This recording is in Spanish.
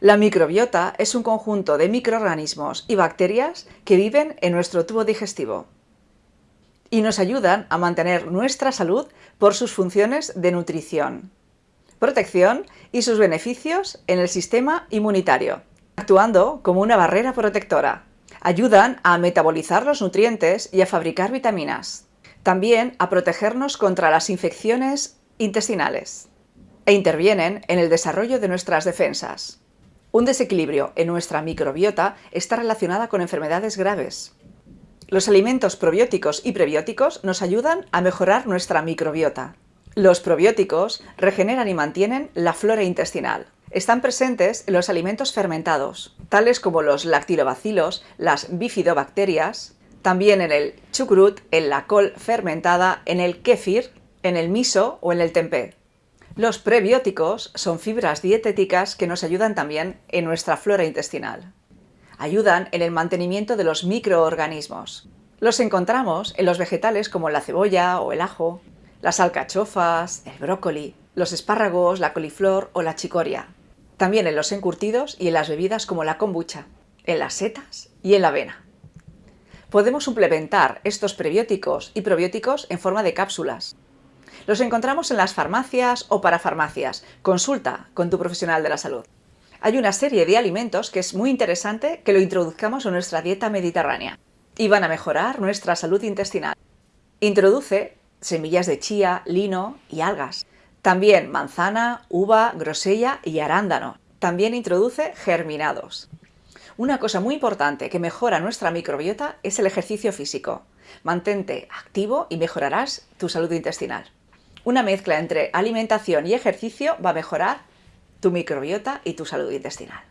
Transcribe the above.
La microbiota es un conjunto de microorganismos y bacterias que viven en nuestro tubo digestivo y nos ayudan a mantener nuestra salud por sus funciones de nutrición, protección y sus beneficios en el sistema inmunitario, actuando como una barrera protectora. Ayudan a metabolizar los nutrientes y a fabricar vitaminas. También a protegernos contra las infecciones intestinales e intervienen en el desarrollo de nuestras defensas. Un desequilibrio en nuestra microbiota está relacionada con enfermedades graves. Los alimentos probióticos y prebióticos nos ayudan a mejorar nuestra microbiota. Los probióticos regeneran y mantienen la flora intestinal. Están presentes en los alimentos fermentados, tales como los lactilobacilos, las bifidobacterias, también en el chucrut, en la col fermentada, en el kéfir, en el miso o en el tempeh. Los prebióticos son fibras dietéticas que nos ayudan también en nuestra flora intestinal. Ayudan en el mantenimiento de los microorganismos. Los encontramos en los vegetales como la cebolla o el ajo, las alcachofas, el brócoli, los espárragos, la coliflor o la chicoria. También en los encurtidos y en las bebidas como la kombucha, en las setas y en la avena. Podemos suplementar estos prebióticos y probióticos en forma de cápsulas, los encontramos en las farmacias o parafarmacias. Consulta con tu profesional de la salud. Hay una serie de alimentos que es muy interesante que lo introduzcamos en nuestra dieta mediterránea y van a mejorar nuestra salud intestinal. Introduce semillas de chía, lino y algas. También manzana, uva, grosella y arándano. También introduce germinados. Una cosa muy importante que mejora nuestra microbiota es el ejercicio físico. Mantente activo y mejorarás tu salud intestinal. Una mezcla entre alimentación y ejercicio va a mejorar tu microbiota y tu salud intestinal.